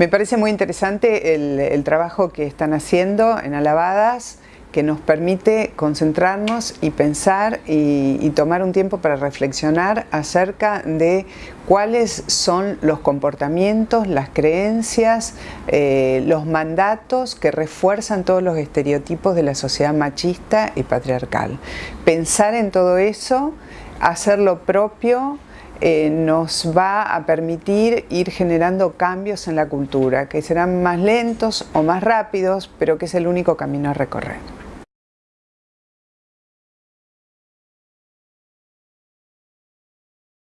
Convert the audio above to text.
Me parece muy interesante el, trabajo que están haciendo en Alabadas, que nos permite concentrarnos y pensar y, tomar un tiempo para reflexionar acerca de cuáles son los comportamientos, las creencias, eh, los mandatos que refuerzan todos los estereotipos de la sociedad machista y patriarcal. Pensar en todo eso, hacer lo propio, eh, nos va a permitir ir generando cambios en la cultura, que serán más lentos o más rápidos, pero que es el único camino a recorrer.